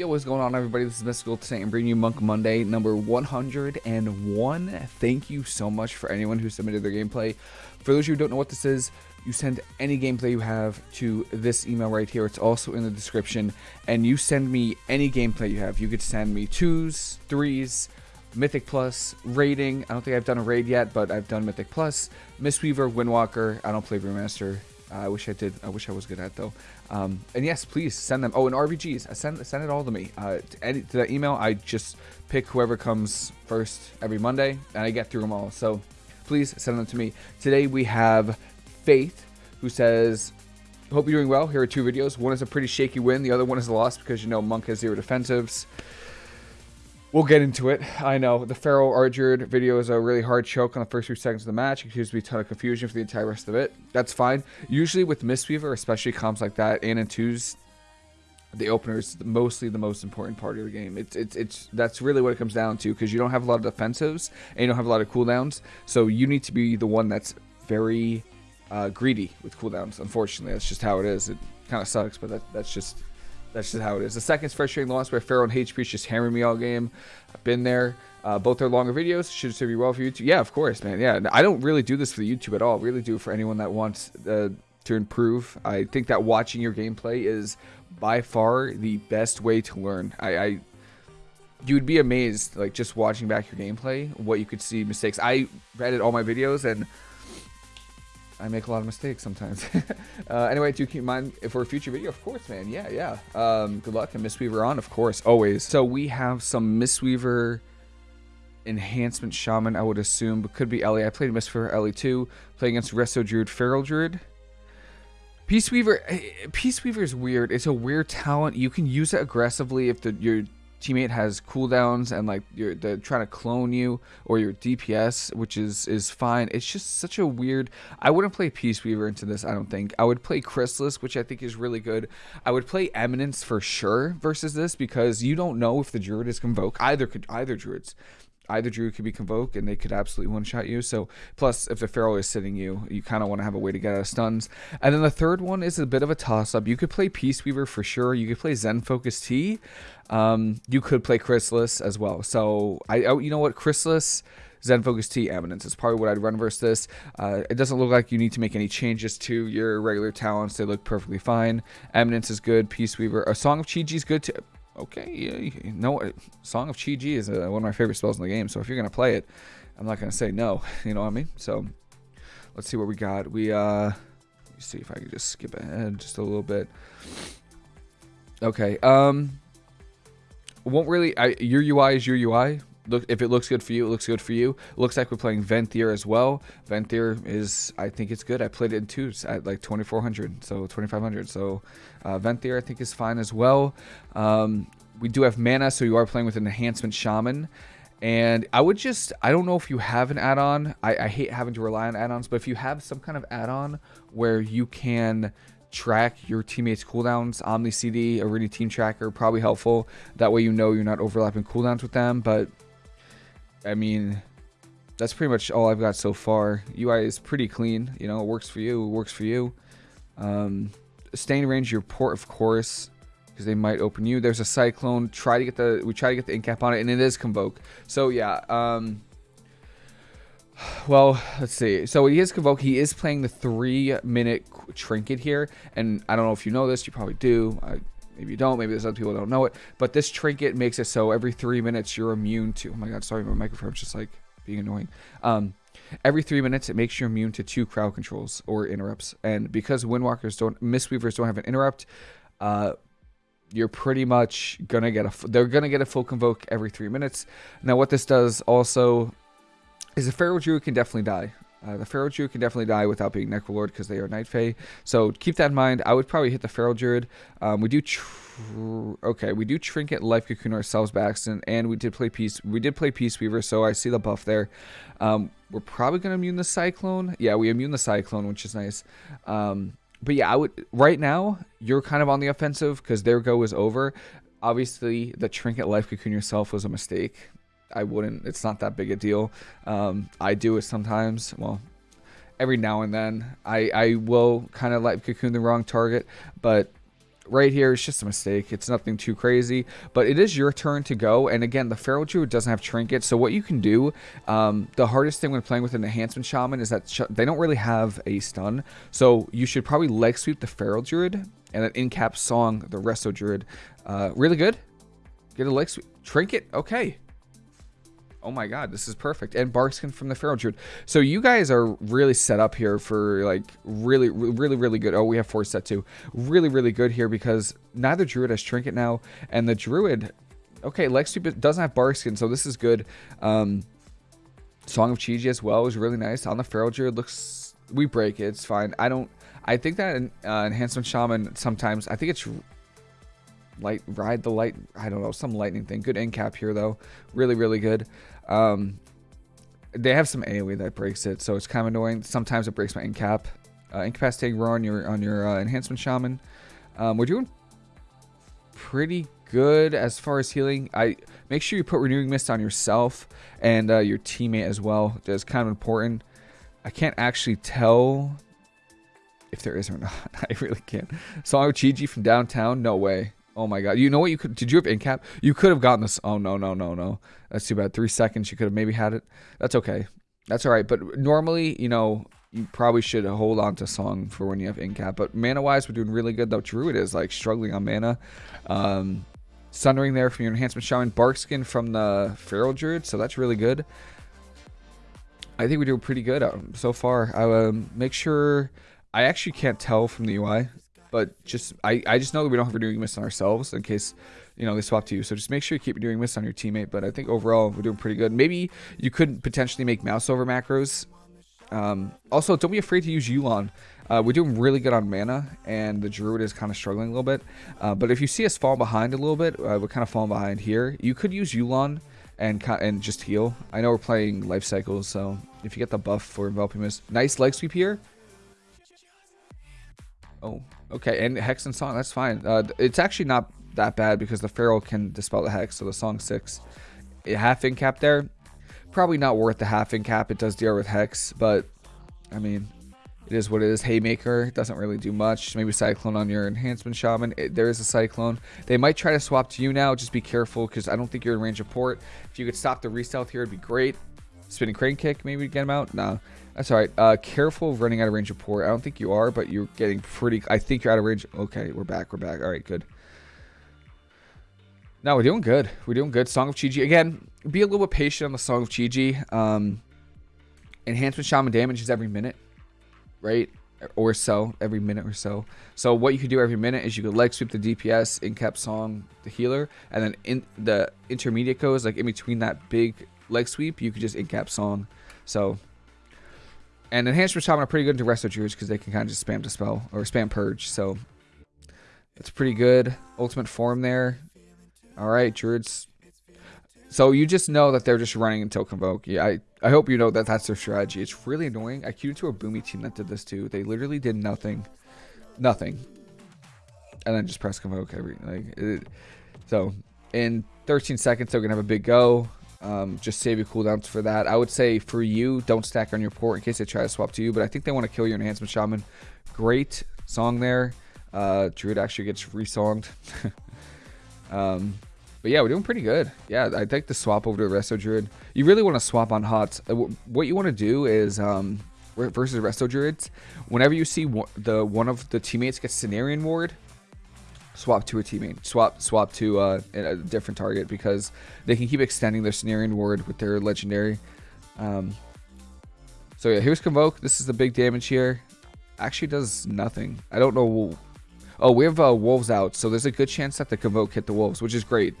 Yo, what's going on, everybody? This is Mystical today and bringing you Monk Monday number 101. Thank you so much for anyone who submitted their gameplay. For those of you who don't know what this is, you send any gameplay you have to this email right here. It's also in the description. And you send me any gameplay you have. You could send me twos, threes, Mythic Plus, raiding. I don't think I've done a raid yet, but I've done Mythic Plus, Mistweaver, Windwalker. I don't play Brewmaster. I wish I did. I wish I was good at though. Um, and yes, please send them. Oh, and RBGs. I send send it all to me. Uh, to, any, to that email, I just pick whoever comes first every Monday, and I get through them all. So please send them to me. Today we have Faith, who says, "Hope you're doing well. Here are two videos. One is a pretty shaky win. The other one is a loss because you know Monk has zero defensives." We'll get into it. I know the Pharaoh Ardured video is a really hard choke on the first few seconds of the match. It continues to be a ton of confusion for the entire rest of it. That's fine. Usually with Mistweaver, especially comps like that, and in twos, the opener is mostly the most important part of the game. It's it's it's that's really what it comes down to because you don't have a lot of defensives and you don't have a lot of cooldowns. So you need to be the one that's very uh, greedy with cooldowns. Unfortunately, that's just how it is. It kind of sucks, but that that's just that's just how it is. The second is frustrating loss where Feral and HP just hammering me all game. I've been there. Uh, both are longer videos. Should serve you well for YouTube. Yeah, of course, man. Yeah, I don't really do this for the YouTube at all. I really do for anyone that wants uh, to improve. I think that watching your gameplay is by far the best way to learn. I, I you would be amazed, like just watching back your gameplay, what you could see mistakes. I read all my videos and I make a lot of mistakes sometimes. uh, anyway, do keep in mind for a future video, of course, man. Yeah, yeah. Um, good luck and Mistweaver on, of course, always. So we have some Mistweaver enhancement shaman, I would assume, but could be Ellie. I played Mistweaver Ellie too. Play against Resto Druid, Feral Druid. Peace Weaver, eh, Peace Weaver is weird. It's a weird talent. You can use it aggressively if the your teammate has cooldowns and like you're they're trying to clone you or your DPS, which is is fine. It's just such a weird. I wouldn't play Peace Weaver into this. I don't think. I would play Chrysalis, which I think is really good. I would play Eminence for sure versus this because you don't know if the Druid is convoke. Either could either Druids either druid could be convoke and they could absolutely one shot you. So plus if the feral is sitting you, you kind of want to have a way to get out of stuns. And then the third one is a bit of a toss up. You could play Peace Weaver for sure. You could play Zen Focus Tea. Um, you could play Chrysalis as well. So I, oh, you know what, Chrysalis. Zen Focus Tea Eminence is probably what I'd run versus this. Uh, it doesn't look like you need to make any changes to your regular talents. They look perfectly fine. Eminence is good. Peace Weaver. A Song of Chi-Ji is good too okay, yeah, no, Song of Chi-Ji is uh, one of my favorite spells in the game. So if you're gonna play it, I'm not gonna say no. You know what I mean? So let's see what we got. We uh, see if I can just skip ahead just a little bit. Okay. Um, won't really. I, your UI is your UI. Look, if it looks good for you, it looks good for you. Looks like we're playing Venthyr as well. Venthyr is, I think it's good. I played it in twos at like 2400, so 2500. So uh, Venthyr I think is fine as well. Um, we do have mana, so you are playing with an enhancement shaman. And I would just, I don't know if you have an add-on. I, I hate having to rely on add-ons, but if you have some kind of add-on where you can track your teammates' cooldowns, Omni CD, Arena Team Tracker, probably helpful. That way you know you're not overlapping cooldowns with them. But I mean, that's pretty much all I've got so far. UI is pretty clean. You know, it works for you. It works for you. Um, staying range your port, of course, because they might open you. There's a cyclone. Try to get the we try to get the incap on it, and it is convoke. So yeah. Um, well, let's see. So he is convoke. He is playing the three minute trinket here, and I don't know if you know this. You probably do. I, Maybe you don't. Maybe there's other people that don't know it. But this trinket makes it so every three minutes you're immune to. Oh my god, sorry, my microphone's just like being annoying. Um, every three minutes it makes you immune to two crowd controls or interrupts. And because Windwalkers don't, Mistweavers don't have an interrupt, uh, you're pretty much gonna get a. They're gonna get a full convoke every three minutes. Now, what this does also is the Feral Druid can definitely die. Uh, the Feral Druid can definitely die without being Necrolord because they are Night Fae. So keep that in mind. I would probably hit the Feral Druid. Um, we do okay. We do Trinket Life Cocoon ourselves accident, and we did play Peace. We did play Peace Weaver, so I see the buff there. Um, we're probably gonna immune the Cyclone. Yeah, we immune the Cyclone, which is nice. Um, but yeah, I would right now. You're kind of on the offensive because their go is over. Obviously, the Trinket Life Cocoon yourself was a mistake. I wouldn't. It's not that big a deal. Um, I do it sometimes. Well, every now and then. I I will kind of like cocoon the wrong target, but right here it's just a mistake. It's nothing too crazy, but it is your turn to go. And again, the Feral Druid doesn't have Trinket, so what you can do, um, the hardest thing when playing with an Enhancement Shaman is that they don't really have a stun, so you should probably leg sweep the Feral Druid and then in cap Song the Resto Druid. Uh, really good. Get a leg sweep. Trinket, okay. Oh my god, this is perfect. And Barkskin from the Feral Druid. So you guys are really set up here for like really, really, really good. Oh, we have four set too. Really, really good here because neither Druid has Trinket now. And the Druid, okay, Lex doesn't have Barkskin, so this is good. Um, Song of Chi-Ji as well is really nice. On the Feral Druid looks, we break it, it's fine. I don't, I think that uh, Enhancement Shaman sometimes, I think it's light ride the light i don't know some lightning thing. Good end cap here though. Really really good. Um they have some aoe that breaks it so it's kind of annoying. Sometimes it breaks my end cap. Uh, incapacitating roar on your on your uh, enhancement shaman. Um, we're doing pretty good as far as healing. I make sure you put renewing mist on yourself and uh, your teammate as well. That's kind of important. I can't actually tell if there is or not. I really can't. Of chi from downtown? No way Oh my god. You know what you could did you have in cap? You could have gotten this. Oh no, no, no, no. That's too bad. 3 seconds you could have maybe had it. That's okay. That's all right. But normally, you know, you probably should hold on to song for when you have in cap. But mana wise, we're doing really good though. Druid is like struggling on mana. Um Sundering there from your enhancement shaman, Barkskin from the Feral Druid, so that's really good. I think we're doing pretty good um, so far. I um, make sure I actually can't tell from the UI but just I, I just know that we don't have renewing mist on ourselves in case you know they swap to you. So just make sure you keep renewing mist on your teammate. But I think overall we're doing pretty good. Maybe you could potentially make mouse over macros. Um, also, don't be afraid to use Yu'lon. Uh, we're doing really good on mana, and the Druid is kind of struggling a little bit. Uh, but if you see us fall behind a little bit, uh, we're kind of falling behind here. You could use Yu'lon and and just heal. I know we're playing life cycles, so if you get the buff for enveloping mist, nice leg sweep here. Oh, okay. And Hex and Song, that's fine. Uh, it's actually not that bad because the Feral can dispel the Hex, so the Song 6. A half in cap there. Probably not worth the half in cap. It does deal with Hex, but, I mean, it is what it is. Haymaker doesn't really do much. Maybe Cyclone on your Enhancement Shaman. It, there is a Cyclone. They might try to swap to you now. Just be careful because I don't think you're in range of port. If you could stop the Restealth here, it'd be great. Spinning Crane Kick, maybe get him out? No. That's all right. Uh, careful running out of range of port. I don't think you are, but you're getting pretty... I think you're out of range. Okay, we're back. We're back. All right, good. No, we're doing good. We're doing good. Song of Chi-Ji. Again, be a little bit patient on the Song of Chi-Ji. Um, enhancement Shaman damage is every minute, right? Or so, every minute or so. So what you could do every minute is you could leg sweep the DPS, in cap song, the healer, and then in the intermediate goes, like in between that big leg sweep, you could just in cap song. So and Enhancement Shaman are pretty good into Resto Druids because they can kind of just spam Dispel or spam Purge. So it's pretty good. Ultimate form there. All right, Druids. So you just know that they're just running until Convoke. Yeah, I, I hope you know that that's their strategy. It's really annoying. I queued into a Boomy team that did this too. They literally did nothing. Nothing. And then just press Convoke every... like. It, so in 13 seconds, they're to have a big go. Um, just save your cooldowns for that. I would say for you, don't stack on your port in case they try to swap to you. But I think they want to kill your enhancement shaman. Great song there. Uh, Druid actually gets resonged. um, but yeah, we're doing pretty good. Yeah, I think the swap over to Resto Druid. You really want to swap on HOTS. Uh, what you want to do is um, versus Resto Druids. Whenever you see the one of the teammates get Cenarion Ward, swap to a teammate, swap swap to uh, a different target because they can keep extending their Cenarion Ward with their legendary. Um, so yeah, here's Convoke. This is the big damage here. Actually does nothing. I don't know. Oh, we have uh, Wolves out, so there's a good chance that the Convoke hit the Wolves, which is great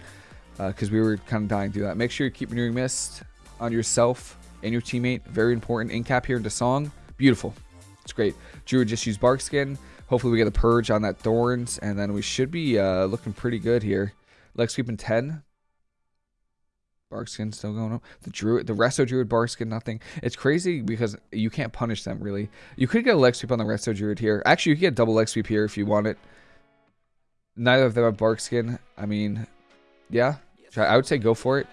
because uh, we were kind of dying through that. Make sure you keep renewing Mist on yourself and your teammate. Very important. In cap here into Song. Beautiful. It's great. Druid just used Barkskin. Hopefully we get a purge on that Thorns, and then we should be uh, looking pretty good here. Leg sweeping 10. Barkskin still going up. The Druid, the Resto Druid, Barkskin, nothing. It's crazy because you can't punish them, really. You could get a leg sweep on the Resto Druid here. Actually, you could get double leg sweep here if you want it. Neither of them have Barkskin. I mean, yeah. I would say go for it.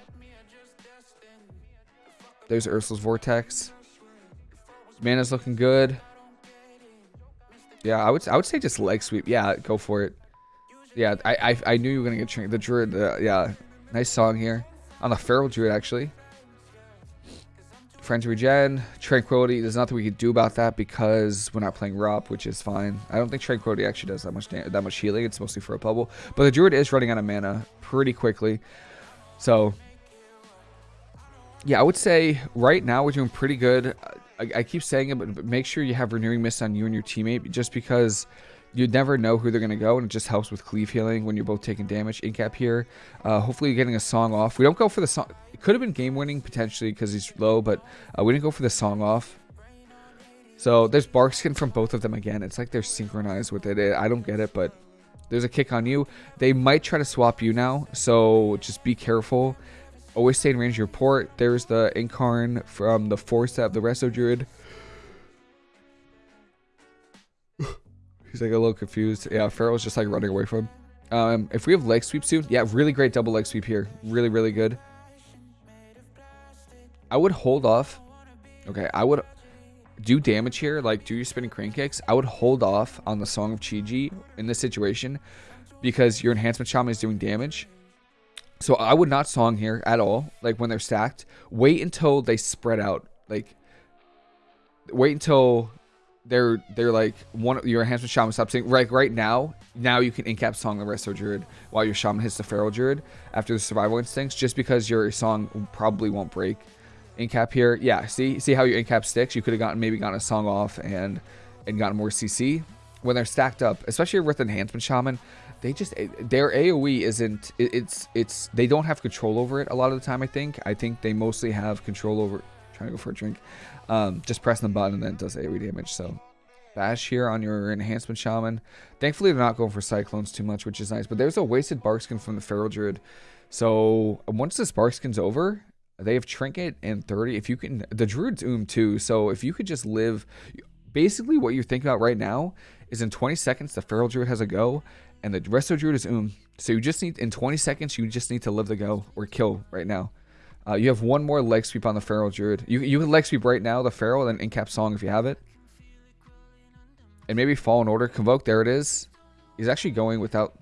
There's Ursol's Vortex. Mana's looking good. Yeah, I would I would say just leg sweep. Yeah, go for it. Yeah, I I, I knew you were gonna get Trinket. The Druid, uh, yeah, nice song here on the Feral Druid actually. Friends regen, Tranquility. There's nothing we can do about that because we're not playing Rop, which is fine. I don't think Tranquility actually does that much that much healing. It's mostly for a bubble. But the Druid is running out of mana pretty quickly. So, yeah, I would say right now we're doing pretty good. I, I keep saying it, but make sure you have Renewing Mist on you and your teammate just because you never know who they're going to go, and it just helps with cleave healing when you're both taking damage. Incap here. Uh, hopefully, you're getting a song off. We don't go for the song. It could have been game winning potentially because he's low, but uh, we didn't go for the song off. So there's Barkskin from both of them again. It's like they're synchronized with it. I don't get it, but there's a kick on you. They might try to swap you now, so just be careful. Always stay in range of your port. There's the Incarn from the Force of the Resto Druid. He's like a little confused. Yeah, Feral's just like running away from him. Um, if we have leg sweep soon, yeah, really great double leg sweep here. Really, really good. I would hold off. Okay, I would do damage here, like do your spinning crane kicks. I would hold off on the Song of Chi-Ji in this situation because your enhancement shaman is doing damage. So I would not song here at all, like when they're stacked. Wait until they spread out. Like, wait until they're they're like one your enhancement shaman stops saying like right now now you can incap song the rest resto druid while your shaman hits the feral druid after the survival instincts just because your song probably won't break incap here yeah see see how your incap sticks you could have gotten maybe gotten a song off and and gotten more cc when they're stacked up especially with enhancement shaman they just eh, their aoe isn't it's it's they don't have control over it a lot of the time i think i think they mostly have control over trying to go for a drink um, just pressing the button and then it does AoE damage. So bash here on your enhancement shaman. Thankfully, they're not going for cyclones too much, which is nice. But there's a wasted bark skin from the feral druid. So once this bark skin's over, they have trinket and 30. If you can, the druid's oom too. So if you could just live, basically what you're thinking about right now is in 20 seconds the feral druid has a go, and the resto druid is oom. So you just need in 20 seconds you just need to live the go or kill right now. Uh, you have one more leg sweep on the Feral Druid. You, you can leg sweep right now, the Feral, and Incap Song if you have it. And maybe Fallen Order. Convoke, there it is. He's actually going without...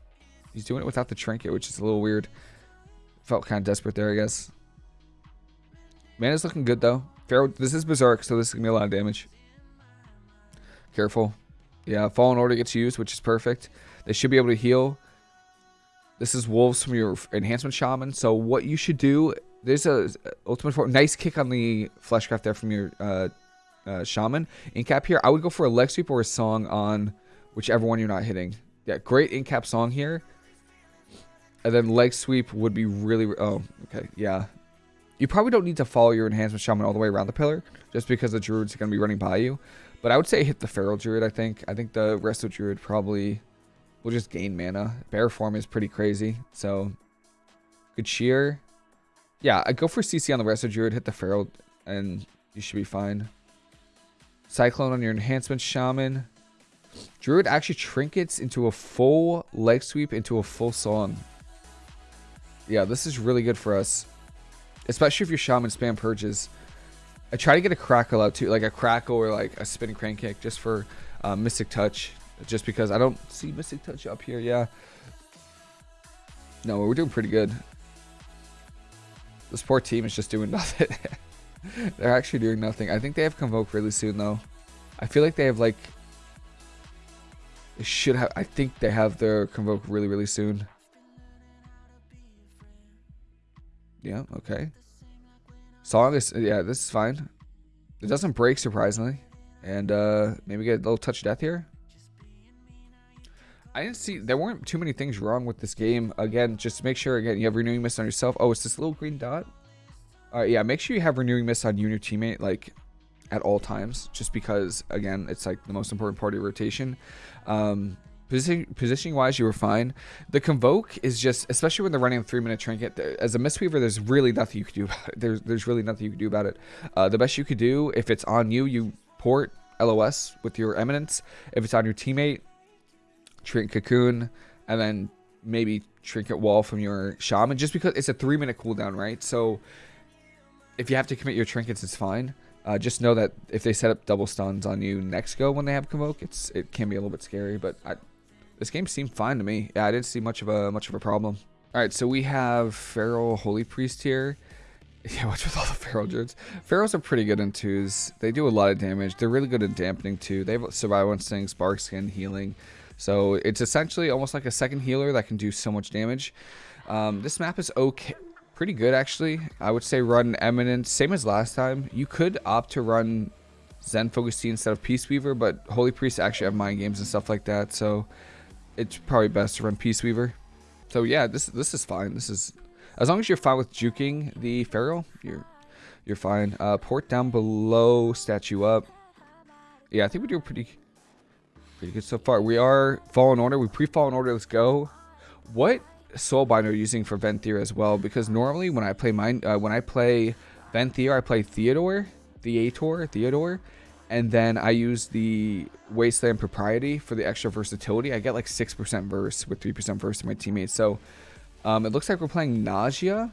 He's doing it without the Trinket, which is a little weird. Felt kind of desperate there, I guess. Man is looking good, though. Feral, this is Berserk, so this is going to be a lot of damage. Careful. Yeah, Fallen Order gets used, which is perfect. They should be able to heal. This is Wolves from your Enhancement Shaman. So what you should do there's a ultimate form. Nice kick on the fleshcraft there from your uh, uh, shaman. Incap here. I would go for a leg sweep or a song on whichever one you're not hitting. Yeah, great incap song here. And then leg sweep would be really... Oh, okay. Yeah. You probably don't need to follow your enhancement shaman all the way around the pillar. Just because the druid's going to be running by you. But I would say hit the feral druid, I think. I think the resto druid probably will just gain mana. Bear form is pretty crazy. So, good cheer. Yeah, I go for CC on the rest of Druid, hit the Feral, and you should be fine. Cyclone on your Enhancement Shaman. Druid actually trinkets into a full leg sweep into a full song. Yeah, this is really good for us. Especially if your Shaman spam purges. I try to get a Crackle out too, like a Crackle or like a Spinning Crane Kick just for uh, Mystic Touch. Just because I don't see Mystic Touch up here, yeah. No, we're doing pretty good. This poor team is just doing nothing. They're actually doing nothing. I think they have Convoke really soon, though. I feel like they have, like... They should have... I think they have their Convoke really, really soon. Yeah, okay. Song is... Yeah, this is fine. It doesn't break, surprisingly. And uh, maybe get a little touch of death here. I didn't see there weren't too many things wrong with this game. Again, just make sure again you have renewing mist on yourself. Oh, it's this little green dot. All right, yeah, make sure you have renewing mist on you and your teammate like at all times, just because again it's like the most important part of your rotation. Um, position, positioning wise, you were fine. The convoke is just, especially when they're running a three minute trinket. As a mistweaver, there's really nothing you can do about it. There's there's really nothing you can do about it. Uh, the best you could do if it's on you, you port LOS with your eminence. If it's on your teammate, Trinket Cocoon, and then maybe Trinket Wall from your Shaman, just because it's a three minute cooldown, right? So if you have to commit your trinkets, it's fine. Uh, just know that if they set up double stuns on you next go when they have Convoke, it's it can be a little bit scary, but I this game seemed fine to me. Yeah, I didn't see much of a much of a problem. All right, so we have Feral Holy Priest here. Yeah, what's with all the Feral Druids? Ferals are pretty good in twos. They do a lot of damage. They're really good at dampening too. They have survival instinct, Barkskin, healing. So it's essentially almost like a second healer that can do so much damage. Um, this map is okay, pretty good actually. I would say run Eminence, same as last time. You could opt to run Zen Focus Tea instead of Peace Weaver, but Holy Priest actually have mind games and stuff like that. So it's probably best to run Peace Weaver. So yeah, this this is fine. This is as long as you're fine with juking the Feral, you're you're fine. Uh, port down below, statue up. Yeah, I think we do pretty pretty good so far. We are Fallen Order. We pre-Fallen Order. Let's go. What Soulbind are you using for Venthyr as well? Because normally when I play mine, uh, when I play Venthyr, I play Theodore, Theator, Theodore, and then I use the Wasteland Propriety for the extra versatility. I get like 6% verse with 3% verse to my teammates. So um, it looks like we're playing Nadjia.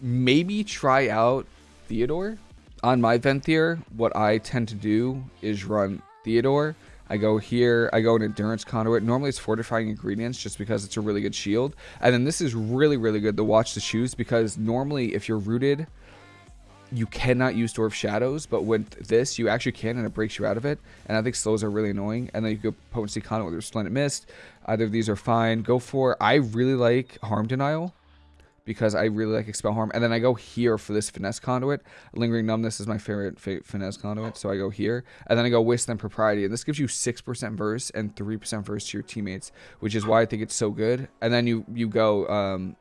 Maybe try out Theodore. On my Venthyr, what I tend to do is run Theodore. I go here, I go an Endurance Conduit. Normally it's Fortifying Ingredients just because it's a really good shield. And then this is really, really good to watch the shoes because normally if you're rooted you cannot use Door of Shadows, but with this, you actually can, and it breaks you out of it. And I think slows are really annoying. And then you go Potency Conduit with Splendid Mist. Either of these are fine. Go for, I really like Harm Denial, because I really like Expel Harm. And then I go here for this Finesse Conduit. Lingering Numbness is my favorite Finesse Conduit, so I go here. And then I go Wasteland Propriety, and this gives you 6% Verse and 3% Verse to your teammates, which is why I think it's so good. And then you, you go, um,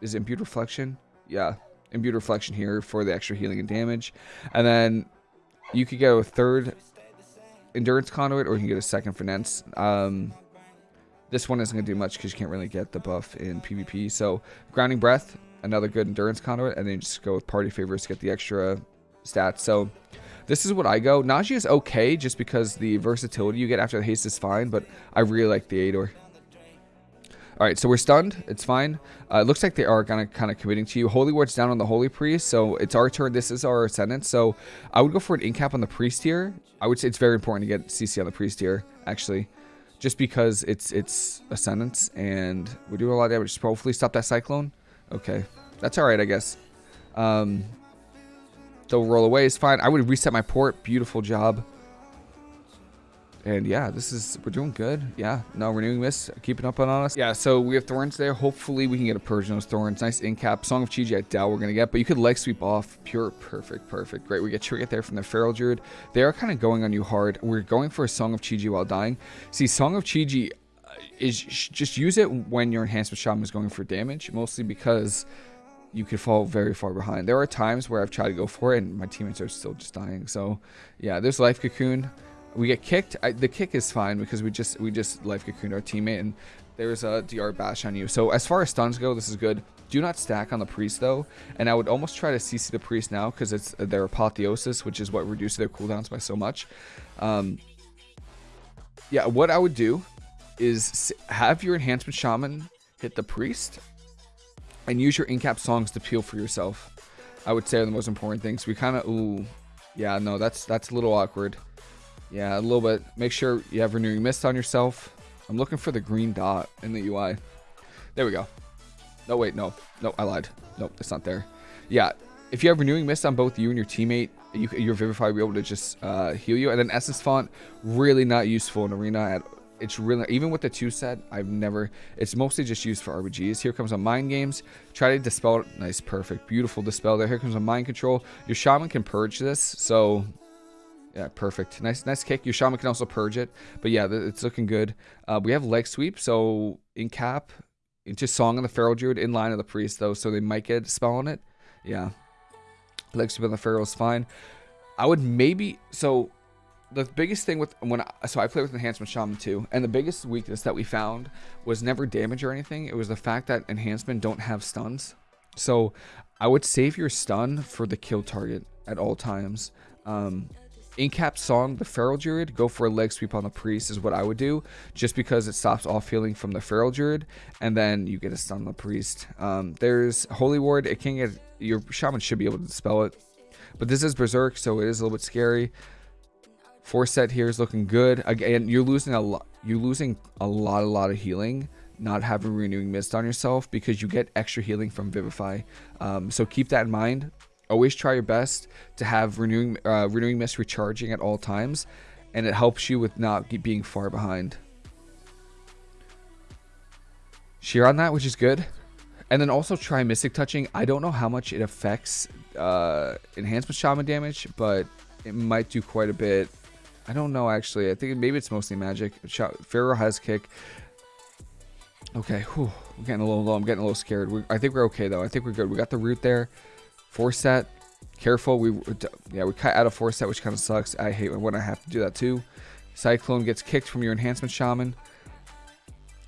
is Imbued Reflection? Yeah, imbued reflection here for the extra healing and damage. And then you could get a third endurance conduit or you can get a second finesse. Um, this one isn't going to do much because you can't really get the buff in PvP. So grounding breath, another good endurance conduit, and then just go with party favors to get the extra stats. So this is what I go. Nadjia is okay just because the versatility you get after the haste is fine, but I really like the Ador. All right, so we're stunned. It's fine. Uh, it looks like they are kind of kind of committing to you. Holy Ward's down on the Holy Priest, so it's our turn. This is our Ascendant, so I would go for an incap on the Priest here. I would say it's very important to get CC on the Priest here, actually, just because it's it's Ascendance, and we do a lot of damage. hopefully stop that Cyclone. Okay, that's all right, I guess. Um, they'll roll away. It's fine. I would reset my port. Beautiful job. And yeah, this is, we're doing good. Yeah, no, renewing this, keeping up on us. Yeah, so we have thorns there. Hopefully we can get a purge those thorns. Nice incap. Song of Chi-Ji, I doubt we're going to get, but you could leg sweep off. Pure, perfect, perfect. Great. We get Trigger there from the Feral Druid. They are kind of going on you hard. We're going for a Song of Chi-Ji while dying. See, Song of Chi-Ji uh, is just use it when your Enhancement Shaman is going for damage, mostly because you could fall very far behind. There are times where I've tried to go for it and my teammates are still just dying. So yeah, there's Life Cocoon. We get kicked. I, the kick is fine because we just we just life cocooned our teammate and there's a DR bash on you. So as far as stuns go, this is good. Do not stack on the priest though, and I would almost try to CC the priest now because it's their apotheosis, which is what reduces their cooldowns by so much. Um, yeah, what I would do is have your enhancement shaman hit the priest and use your incap songs to peel for yourself. I would say are the most important things. We kind of ooh, yeah, no, that's that's a little awkward. Yeah, a little bit. Make sure you have renewing mist on yourself. I'm looking for the green dot in the UI. There we go. No, wait, no. No, I lied. Nope, it's not there. Yeah, if you have renewing mist on both you and your teammate, you, your Vivify will be able to just uh, heal you. And then Essence Font, really not useful in Arena. At, it's really, even with the two set, I've never, it's mostly just used for RBGs. Here comes a Mind Games. Try to dispel, nice, perfect, beautiful dispel there. Here comes a Mind Control. Your Shaman can purge this, so yeah, perfect. Nice, nice kick. Your shaman can also purge it, but yeah, it's looking good. Uh, we have leg sweep, so in cap into song on the feral druid in line of the priest though, so they might get a spell on it. Yeah, leg sweep on the feral is fine. I would maybe so. The biggest thing with when I, so I play with enhancement shaman too, and the biggest weakness that we found was never damage or anything. It was the fact that enhancement don't have stuns. So I would save your stun for the kill target at all times. Um, Incap song, the Feral Druid, go for a leg sweep on the Priest is what I would do, just because it stops off healing from the Feral Druid, and then you get a stun on the Priest. Um, there's Holy Ward, it can get, your Shaman should be able to dispel it, but this is Berserk, so it is a little bit scary. Four set here is looking good. Again, you're losing a lot. You're losing a lot, a lot of healing not having renewing mist on yourself because you get extra healing from vivify um, so keep that in mind always try your best to have renewing uh, renewing mist recharging at all times and it helps you with not being far behind sheer on that which is good and then also try mystic touching i don't know how much it affects uh, enhancement shaman damage but it might do quite a bit I don't know actually. I think maybe it's mostly magic. Feral has kick. Okay, I'm getting a little low. I'm getting a little scared. We, I think we're okay though. I think we're good. We got the root there. Four set. Careful. We yeah we cut out a four set, which kind of sucks. I hate when I have to do that too. Cyclone gets kicked from your enhancement shaman.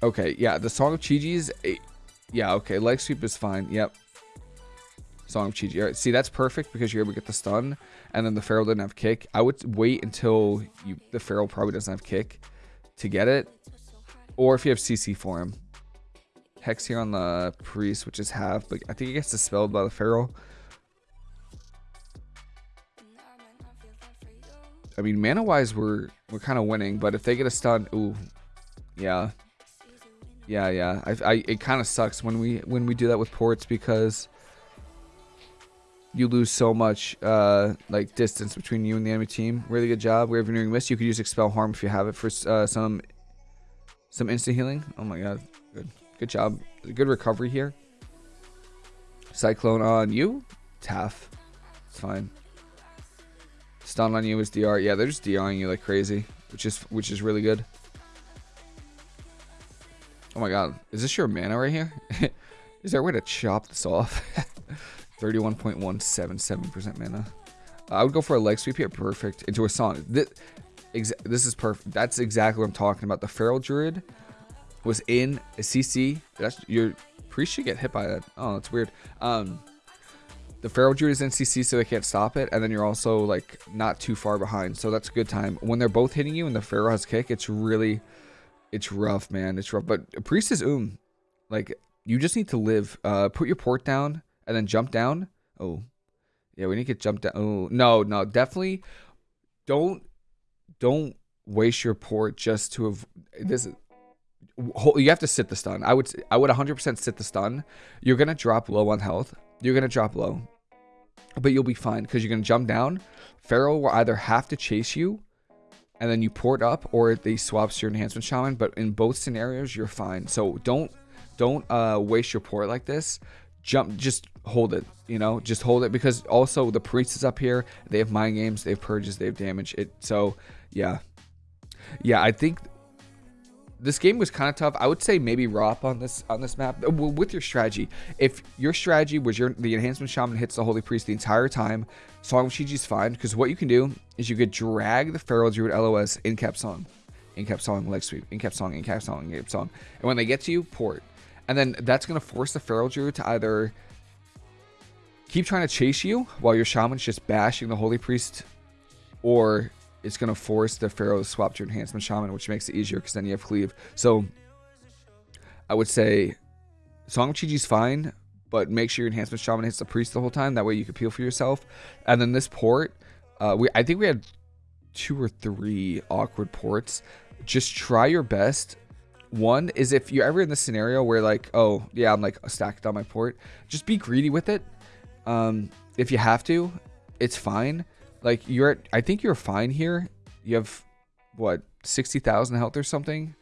Okay, yeah, the Song of Chi-Ji's. Yeah, okay, leg sweep is fine. Yep. Song of Chi-Ji. All right, see, that's perfect because you're able to get the stun, and then the Feral didn't have kick. I would wait until you the Feral probably doesn't have kick to get it, or if you have CC for him. Hex here on the priest, which is half, but I think he gets dispelled by the Feral. I mean, mana-wise, we're we're kind of winning, but if they get a stun, ooh, yeah, yeah, yeah. I, I it kind of sucks when we when we do that with ports because you lose so much uh, like distance between you and the enemy team. Really good job. We have renewing mist. You could use expel harm if you have it for uh, some some instant healing. Oh my god, good. Good job. Good recovery here. Cyclone on you. Taff. It's fine. Stun on you is DR. Yeah, they're just DRing you like crazy, which is which is really good. Oh my god. Is this your mana right here? is there a way to chop this off? 31.177% mana. I would go for a leg sweep here. Perfect. Into a song. This, this is perfect. That's exactly what I'm talking about. The Feral Druid was in a CC. That's your priest should get hit by that. Oh, that's weird. Um, the Feral Druid is in CC, so they can't stop it, and then you're also like not too far behind, so that's a good time. When they're both hitting you and the Feral has kick, it's really, it's rough, man. It's rough. But priest is um, like you just need to live. Uh, put your port down and then jump down. Oh, yeah, we need to get jumped down. Oh no, no, definitely don't don't waste your port just to have this you have to sit the stun. I would I would 100% sit the stun. You're going to drop low on health. You're going to drop low. But you'll be fine because you're going to jump down. Feral will either have to chase you and then you port up or they swaps your enhancement shaman, but in both scenarios you're fine. So don't don't uh waste your port like this. Jump just hold it, you know? Just hold it because also the priest is up here. They have mind games, they have purges, they have damage. It so yeah. Yeah, I think this game was kind of tough. I would say maybe ROP on this on this map with your strategy. If your strategy was your the enhancement shaman hits the holy priest the entire time, Song of Chi-Ji fine because what you can do is you could drag the feral druid LOS in cap song, in cap song leg sweep, in cap song, in cap song, in cap song, and when they get to you, port, and then that's gonna force the feral druid to either keep trying to chase you while your shaman's just bashing the holy priest, or it's going to force the Feral to swap to Enhancement Shaman, which makes it easier because then you have Cleave. So I would say Song of Chi-Ji's fine, but make sure your Enhancement Shaman hits the Priest the whole time. That way you can peel for yourself. And then this port, uh, we I think we had two or three awkward ports. Just try your best. One is if you're ever in this scenario where like, oh, yeah, I'm like stacked on my port, just be greedy with it. Um, if you have to, it's fine like you're at, I think you're fine here. You have what 60,000 health or something,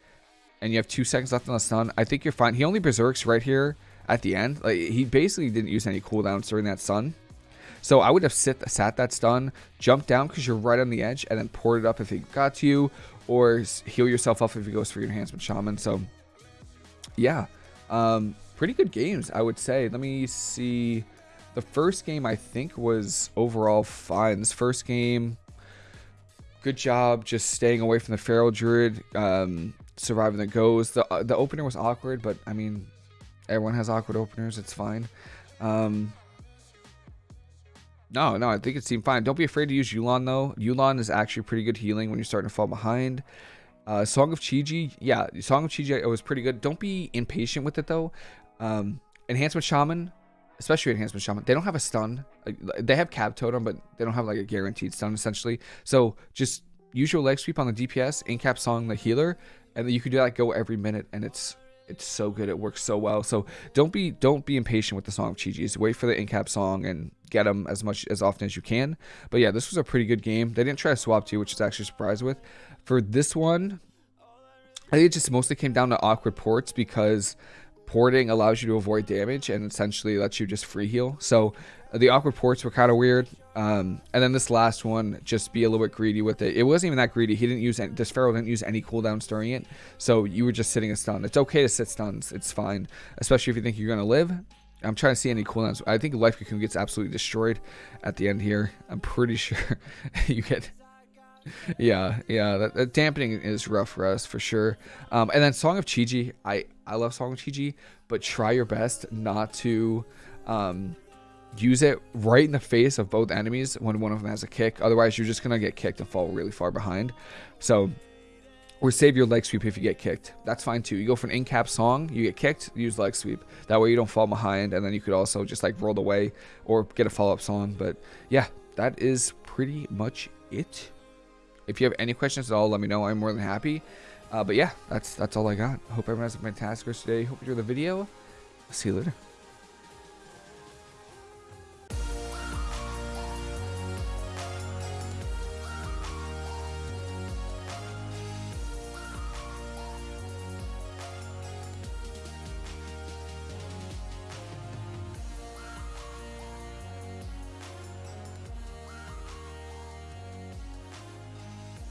and you have two seconds left on the stun. I think you're fine. He only berserks right here at the end. Like he basically didn't use any cooldowns during that stun. So I would have sit sat that stun, jumped down because you're right on the edge, and then port it up if he got to you, or heal yourself up if he goes for your enhancement shaman. So yeah, um, pretty good games I would say. Let me see. The first game, I think, was overall fine. This first game, good job just staying away from the Feral Druid, um, surviving the goes. The, uh, the opener was awkward, but, I mean, everyone has awkward openers. It's fine. Um, no, no, I think it seemed fine. Don't be afraid to use Yu'lon, though. Yu'lon is actually pretty good healing when you're starting to fall behind. Uh, Song of Chi-Ji, yeah, Song of Chi-Ji was pretty good. Don't be impatient with it, though. Um, Enhancement Shaman, especially enhancement shaman they don't have a stun they have cap totem but they don't have like a guaranteed stun essentially so just use your leg sweep on the DPS, in cap song the healer, and you can do that go every minute, and it's it's so good. It works so well. So don't be don't be impatient with the song of Chi-Ji's. Wait for the in cap song and get them as much as often as you can. But yeah, this was a pretty good game. They didn't try to swap to, which is actually surprised with. For this one, I think it just mostly came down to awkward ports because porting allows you to avoid damage and essentially lets you just free heal. So uh, the awkward ports were kind of weird. Um, and then this last one, just be a little bit greedy with it. It wasn't even that greedy. He didn't use any, this Feral didn't use any cooldowns during it. So you were just sitting a stun. It's okay to sit stuns. It's fine, especially if you think you're going to live. I'm trying to see any cooldowns. I think Life Cocoon gets absolutely destroyed at the end here. I'm pretty sure you get yeah, yeah. That, that, dampening is rough for us for sure. Um, and then Song of Chi-Ji, I I love Song of Chi-Ji, but try your best not to um, use it right in the face of both enemies when one of them has a kick. Otherwise, you're just gonna get kicked and fall really far behind. So. Or save your leg sweep if you get kicked. That's fine too. You go for an in-cap song, you get kicked, use leg sweep. That way you don't fall behind, and then you could also just like roll away or get a follow-up song. But yeah, that is pretty much it. If you have any questions at all, let me know. I'm more than happy. Uh, but yeah, that's that's all I got. Hope everyone has a fantastic rest of the day. Hope you enjoy the video. see you later.